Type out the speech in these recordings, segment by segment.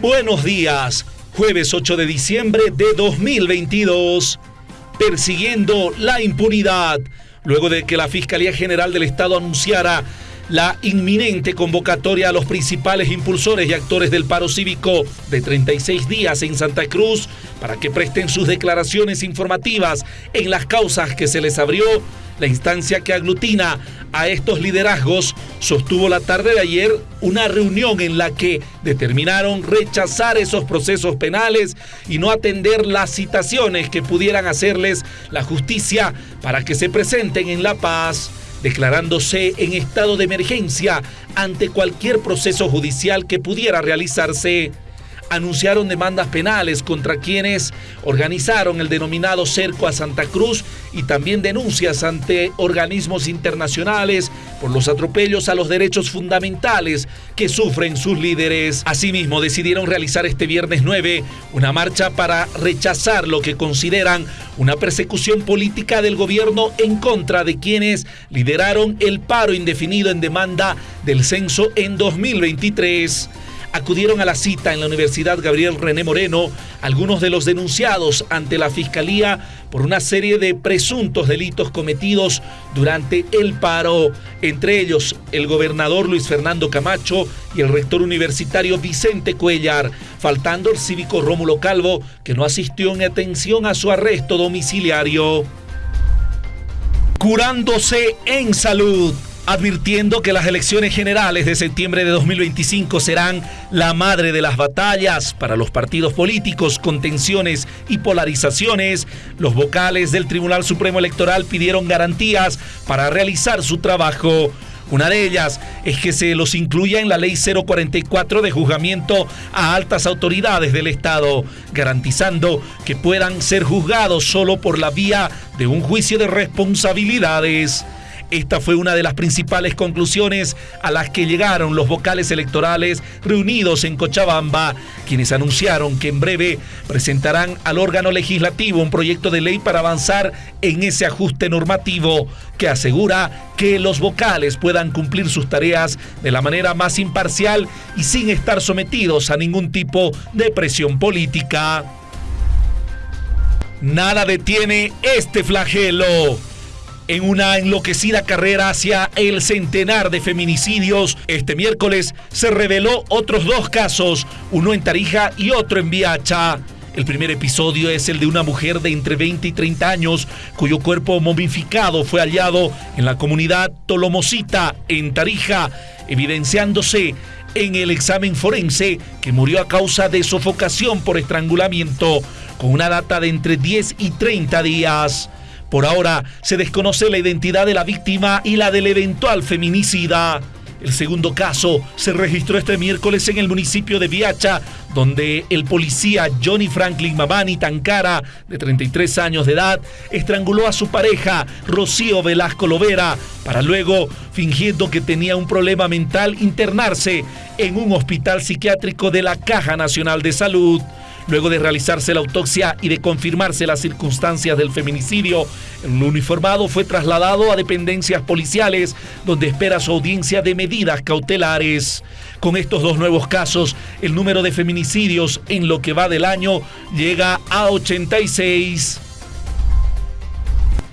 Buenos días, jueves 8 de diciembre de 2022. Persiguiendo la impunidad, luego de que la Fiscalía General del Estado anunciara la inminente convocatoria a los principales impulsores y actores del paro cívico de 36 días en Santa Cruz para que presten sus declaraciones informativas en las causas que se les abrió. La instancia que aglutina a estos liderazgos sostuvo la tarde de ayer una reunión en la que determinaron rechazar esos procesos penales y no atender las citaciones que pudieran hacerles la justicia para que se presenten en La Paz declarándose en estado de emergencia ante cualquier proceso judicial que pudiera realizarse. Anunciaron demandas penales contra quienes organizaron el denominado cerco a Santa Cruz y también denuncias ante organismos internacionales por los atropellos a los derechos fundamentales que sufren sus líderes. Asimismo, decidieron realizar este viernes 9 una marcha para rechazar lo que consideran una persecución política del gobierno en contra de quienes lideraron el paro indefinido en demanda del censo en 2023 acudieron a la cita en la Universidad Gabriel René Moreno algunos de los denunciados ante la Fiscalía por una serie de presuntos delitos cometidos durante el paro, entre ellos el gobernador Luis Fernando Camacho y el rector universitario Vicente Cuellar, faltando el cívico Rómulo Calvo, que no asistió en atención a su arresto domiciliario. Curándose en salud advirtiendo que las elecciones generales de septiembre de 2025 serán la madre de las batallas para los partidos políticos con tensiones y polarizaciones, los vocales del Tribunal Supremo Electoral pidieron garantías para realizar su trabajo. Una de ellas es que se los incluya en la Ley 044 de juzgamiento a altas autoridades del Estado, garantizando que puedan ser juzgados solo por la vía de un juicio de responsabilidades. Esta fue una de las principales conclusiones a las que llegaron los vocales electorales reunidos en Cochabamba, quienes anunciaron que en breve presentarán al órgano legislativo un proyecto de ley para avanzar en ese ajuste normativo que asegura que los vocales puedan cumplir sus tareas de la manera más imparcial y sin estar sometidos a ningún tipo de presión política. Nada detiene este flagelo en una enloquecida carrera hacia el centenar de feminicidios, este miércoles se reveló otros dos casos, uno en Tarija y otro en Viacha. El primer episodio es el de una mujer de entre 20 y 30 años cuyo cuerpo momificado fue hallado en la comunidad Tolomosita, en Tarija, evidenciándose en el examen forense que murió a causa de sofocación por estrangulamiento, con una data de entre 10 y 30 días. Por ahora se desconoce la identidad de la víctima y la del eventual feminicida. El segundo caso se registró este miércoles en el municipio de Viacha, donde el policía Johnny Franklin Mamani Tancara, de 33 años de edad, estranguló a su pareja, Rocío Velasco Lovera, para luego, fingiendo que tenía un problema mental, internarse en un hospital psiquiátrico de la Caja Nacional de Salud. Luego de realizarse la autopsia y de confirmarse las circunstancias del feminicidio, el uniformado fue trasladado a dependencias policiales donde espera su audiencia de medidas cautelares. Con estos dos nuevos casos, el número de feminicidios en lo que va del año llega a 86.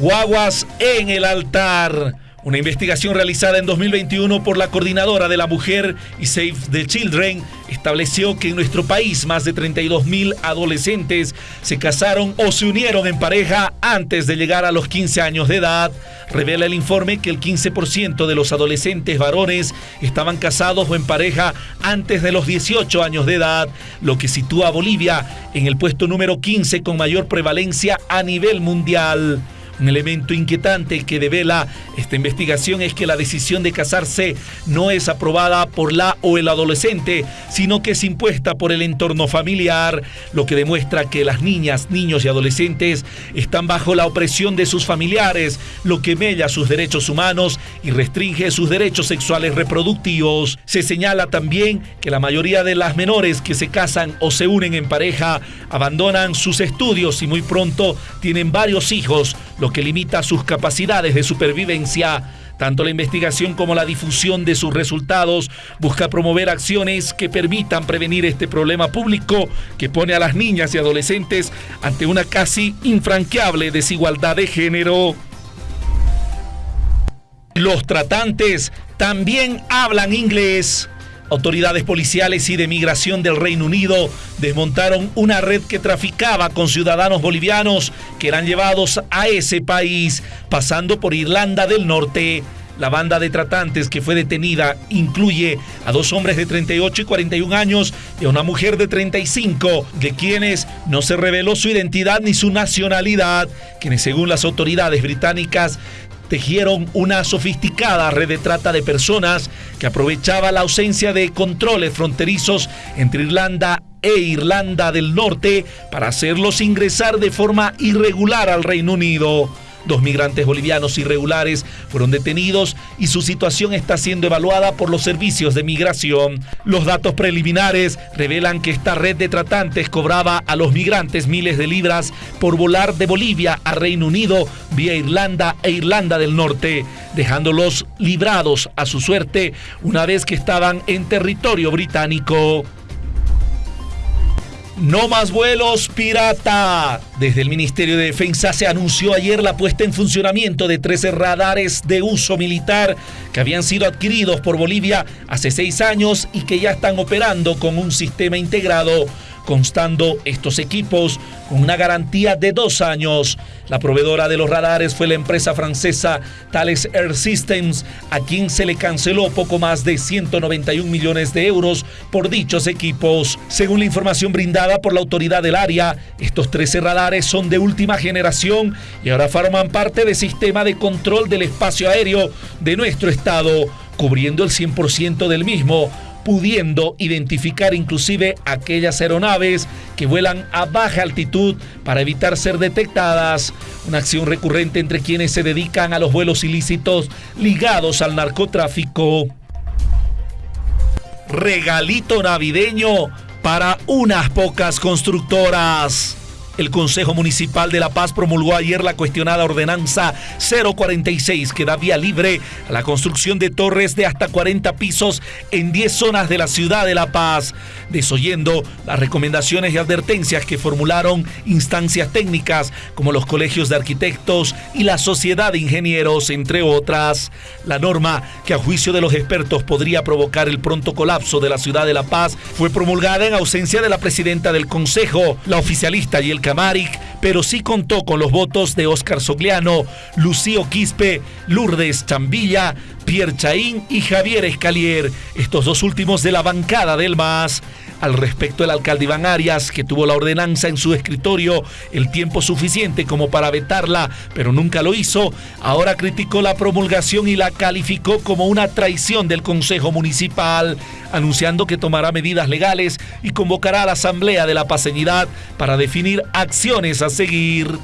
Guaguas en el altar. Una investigación realizada en 2021 por la Coordinadora de la Mujer y Save the Children estableció que en nuestro país más de 32 mil adolescentes se casaron o se unieron en pareja antes de llegar a los 15 años de edad. Revela el informe que el 15% de los adolescentes varones estaban casados o en pareja antes de los 18 años de edad, lo que sitúa a Bolivia en el puesto número 15 con mayor prevalencia a nivel mundial. Un elemento inquietante que devela esta investigación es que la decisión de casarse no es aprobada por la o el adolescente, sino que es impuesta por el entorno familiar, lo que demuestra que las niñas, niños y adolescentes están bajo la opresión de sus familiares, lo que mella sus derechos humanos y restringe sus derechos sexuales reproductivos. Se señala también que la mayoría de las menores que se casan o se unen en pareja abandonan sus estudios y muy pronto tienen varios hijos, lo que limita sus capacidades de supervivencia. Tanto la investigación como la difusión de sus resultados busca promover acciones que permitan prevenir este problema público que pone a las niñas y adolescentes ante una casi infranqueable desigualdad de género. Los tratantes también hablan inglés. Autoridades policiales y de migración del Reino Unido desmontaron una red que traficaba con ciudadanos bolivianos que eran llevados a ese país, pasando por Irlanda del Norte. La banda de tratantes que fue detenida incluye a dos hombres de 38 y 41 años y a una mujer de 35, de quienes no se reveló su identidad ni su nacionalidad, quienes según las autoridades británicas tejieron una sofisticada red de trata de personas que aprovechaba la ausencia de controles fronterizos entre Irlanda e Irlanda del Norte para hacerlos ingresar de forma irregular al Reino Unido. Dos migrantes bolivianos irregulares fueron detenidos y su situación está siendo evaluada por los servicios de migración. Los datos preliminares revelan que esta red de tratantes cobraba a los migrantes miles de libras por volar de Bolivia a Reino Unido vía Irlanda e Irlanda del Norte, dejándolos librados a su suerte una vez que estaban en territorio británico. No más vuelos pirata. Desde el Ministerio de Defensa se anunció ayer la puesta en funcionamiento de 13 radares de uso militar que habían sido adquiridos por Bolivia hace seis años y que ya están operando con un sistema integrado constando estos equipos con una garantía de dos años. La proveedora de los radares fue la empresa francesa Thales Air Systems, a quien se le canceló poco más de 191 millones de euros por dichos equipos. Según la información brindada por la autoridad del área, estos 13 radares son de última generación y ahora forman parte del sistema de control del espacio aéreo de nuestro estado, cubriendo el 100% del mismo pudiendo identificar inclusive aquellas aeronaves que vuelan a baja altitud para evitar ser detectadas. Una acción recurrente entre quienes se dedican a los vuelos ilícitos ligados al narcotráfico. Regalito navideño para unas pocas constructoras. El Consejo Municipal de La Paz promulgó ayer la cuestionada ordenanza 046 que da vía libre a la construcción de torres de hasta 40 pisos en 10 zonas de la ciudad de La Paz, desoyendo las recomendaciones y advertencias que formularon instancias técnicas como los colegios de arquitectos y la sociedad de ingenieros, entre otras. La norma, que a juicio de los expertos podría provocar el pronto colapso de la ciudad de La Paz, fue promulgada en ausencia de la presidenta del Consejo, la oficialista y el Pero sí contó con los votos de Óscar Sogliano, Lucío Quispe, Lourdes Chambilla, Pierre Chaín y Javier Escalier, estos dos últimos de la bancada del MAS. Al respecto, el alcalde Iván Arias, que tuvo la ordenanza en su escritorio el tiempo suficiente como para vetarla, pero nunca lo hizo, ahora criticó la promulgación y la calificó como una traición del Consejo Municipal, anunciando que tomará medidas legales y convocará a la Asamblea de la Paseñidad para definir acciones a seguir.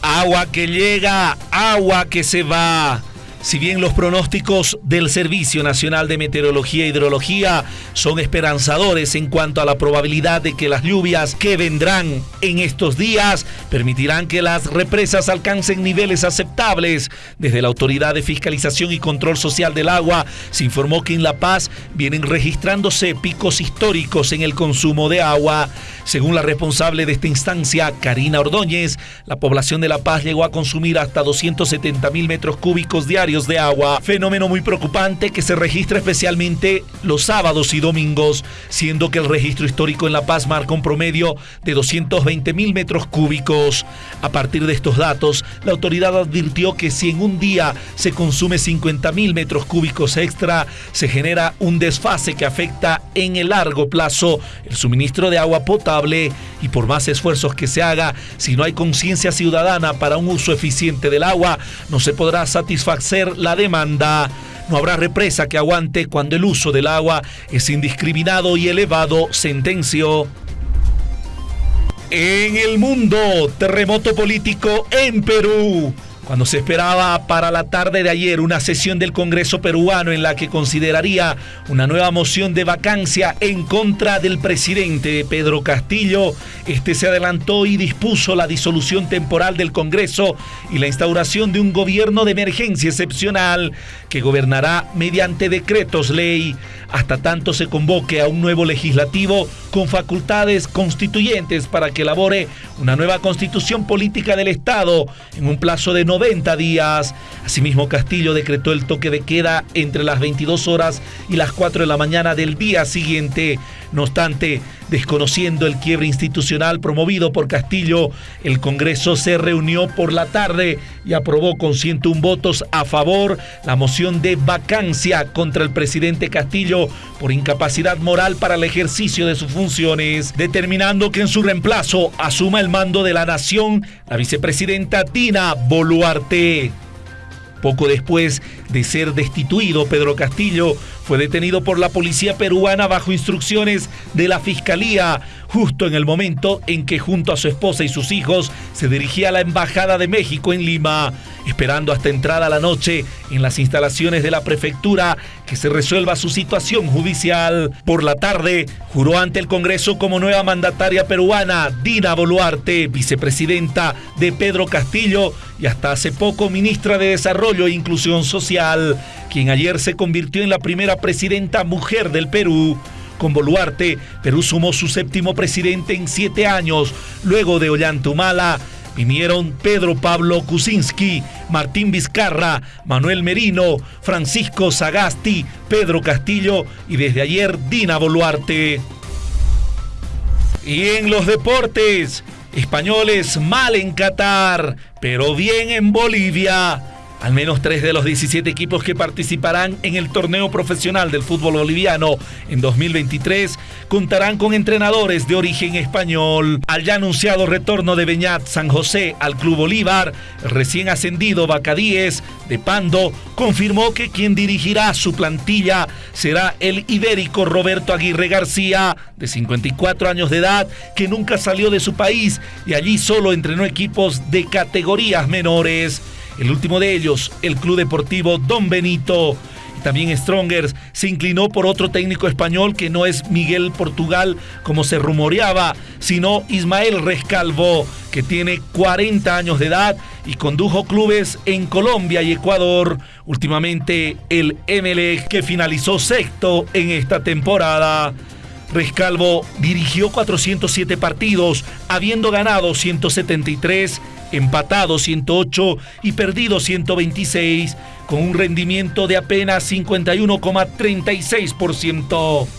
Agua que llega, agua que se va. Si bien los pronósticos del Servicio Nacional de Meteorología e Hidrología son esperanzadores en cuanto a la probabilidad de que las lluvias que vendrán en estos días permitirán que las represas alcancen niveles aceptables, desde la Autoridad de Fiscalización y Control Social del Agua se informó que en La Paz vienen registrándose picos históricos en el consumo de agua. Según la responsable de esta instancia, Karina Ordóñez, la población de La Paz llegó a consumir hasta 270 mil metros cúbicos diarios de agua, fenómeno muy preocupante que se registra especialmente los sábados y domingos, siendo que el registro histórico en La Paz marca un promedio de 220 mil metros cúbicos. A partir de estos datos, la autoridad advirtió que si en un día se consume 50 mil metros cúbicos extra, se genera un desfase que afecta en el largo plazo el suministro de agua potable y por más esfuerzos que se haga, si no hay conciencia ciudadana para un uso eficiente del agua, no se podrá satisfacer la demanda. No habrá represa que aguante cuando el uso del agua es indiscriminado y elevado, sentenció. En el mundo, terremoto político en Perú. Cuando se esperaba para la tarde de ayer una sesión del Congreso peruano en la que consideraría una nueva moción de vacancia en contra del presidente Pedro Castillo, este se adelantó y dispuso la disolución temporal del Congreso y la instauración de un gobierno de emergencia excepcional que gobernará mediante decretos ley. Hasta tanto se convoque a un nuevo legislativo con facultades constituyentes para que elabore una nueva constitución política del Estado en un plazo de 90 días. Asimismo, Castillo decretó el toque de queda entre las 22 horas y las 4 de la mañana del día siguiente. No obstante, desconociendo el quiebre institucional promovido por Castillo, el Congreso se reunió por la tarde y aprobó con 101 votos a favor la moción de vacancia contra el presidente Castillo por incapacidad moral para el ejercicio de sus funciones, determinando que en su reemplazo asuma el mando de la nación la vicepresidenta Dina Boluarte. Poco después de ser destituido, Pedro Castillo fue detenido por la policía peruana bajo instrucciones de la Fiscalía, justo en el momento en que junto a su esposa y sus hijos se dirigía a la Embajada de México en Lima, esperando hasta entrada la noche en las instalaciones de la prefectura que se resuelva su situación judicial. Por la tarde, juró ante el Congreso como nueva mandataria peruana Dina Boluarte, vicepresidenta de Pedro Castillo y hasta hace poco ministra de Desarrollo e Inclusión Social, quien ayer se convirtió en la primera presidenta mujer del Perú. Con Boluarte, Perú sumó su séptimo presidente en siete años, luego de Ollantumala. Vinieron Pedro Pablo Kuczynski, Martín Vizcarra, Manuel Merino, Francisco Sagasti, Pedro Castillo y desde ayer Dina Boluarte. Y en los deportes, españoles mal en Qatar, pero bien en Bolivia. Al menos tres de los 17 equipos que participarán en el torneo profesional del fútbol boliviano en 2023 contarán con entrenadores de origen español. Al ya anunciado retorno de Beñat San José al Club Bolívar, recién ascendido Bacadíes de Pando confirmó que quien dirigirá su plantilla será el ibérico Roberto Aguirre García, de 54 años de edad, que nunca salió de su país y allí solo entrenó equipos de categorías menores. El último de ellos, el Club Deportivo Don Benito. También Strongers se inclinó por otro técnico español que no es Miguel Portugal como se rumoreaba, sino Ismael Rescalvo, que tiene 40 años de edad y condujo clubes en Colombia y Ecuador. Últimamente el MLE que finalizó sexto en esta temporada. Rescalvo dirigió 407 partidos, habiendo ganado 173 empatado 108 y perdido 126, con un rendimiento de apenas 51,36%.